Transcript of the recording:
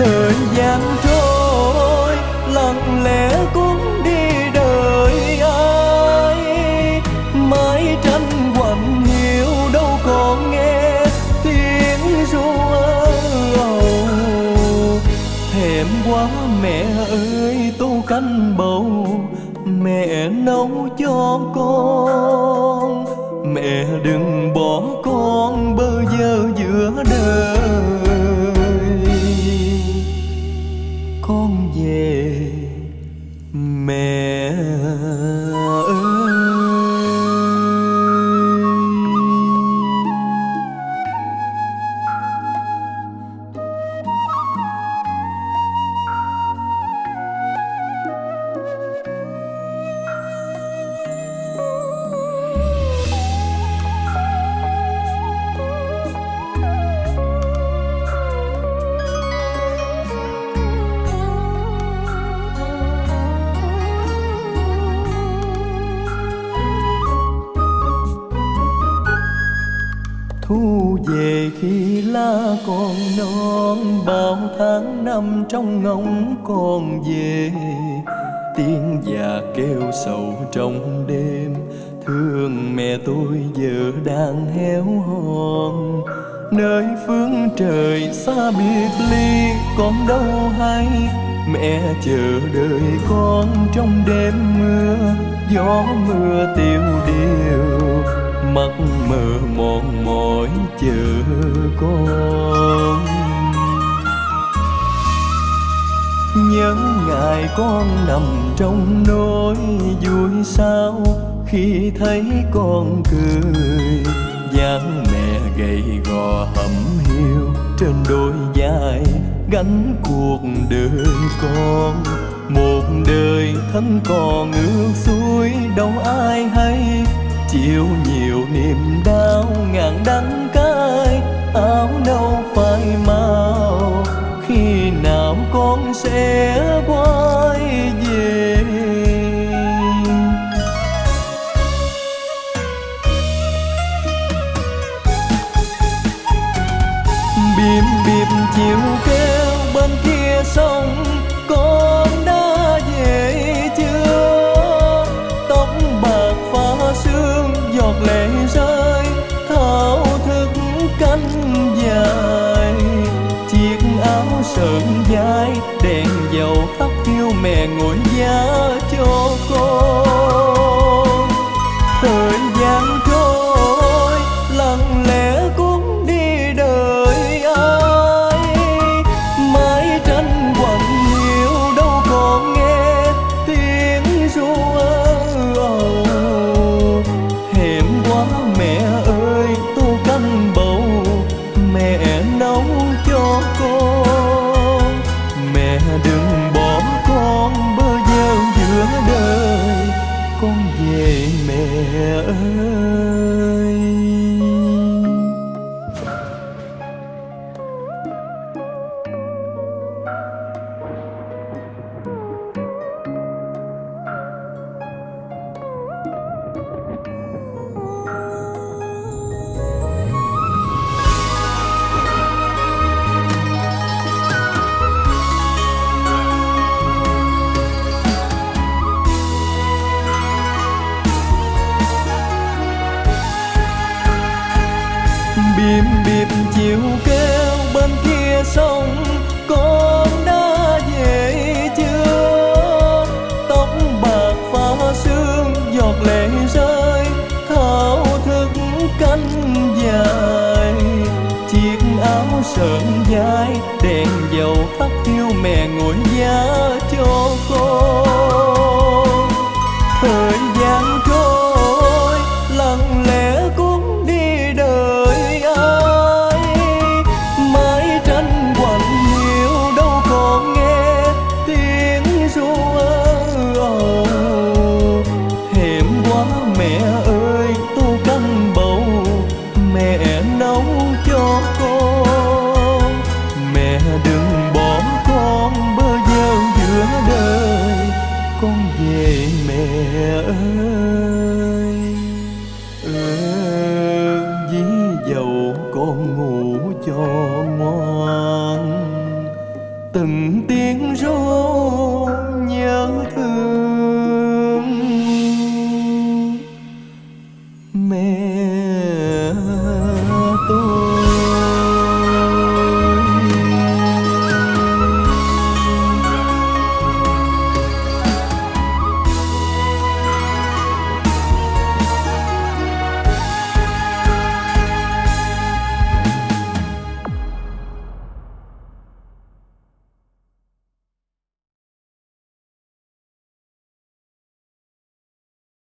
thời gian trôi, lặng lẽ cũng đi đời ai. Mãi tranh quạnh hiểu đâu còn nghe tiếng ru âu thèm quá mẹ ơi tô canh bầu, mẹ nấu cho con. Mẹ mẹ thu về khi lá còn non bao tháng năm trong ngóng còn về. Tiếng già kêu sầu trong đêm, thương mẹ tôi giờ đang héo hon. Nơi phương trời xa biệt ly con đâu hay. Mẹ chờ đợi con trong đêm mưa, gió mưa tiêu điều mắt mờ mòn mỏi chờ con. Nhớ ngày con nằm trong nỗi vui sao khi thấy con cười. Dáng mẹ gầy gò hẩm hiu trên đôi vai gánh cuộc đời con. Một đời thân còn ngược xuôi đâu ai hay kia sông con đã về chưa tóc bạc pha sương giọt lệ rơi, thao thức cánh dài. Chiếc áo sờn dài, đèn dầu thắp thiêu mẹ ngồi giá chiều kêu bên kia sông, con đã về chưa? Tóc bạc pha sương giọt lệ rơi, thao thức cánh dài. Chiếc áo sờn dài, đèn dầu tắt thiêu mẹ ngồi giá cho con. Mẹ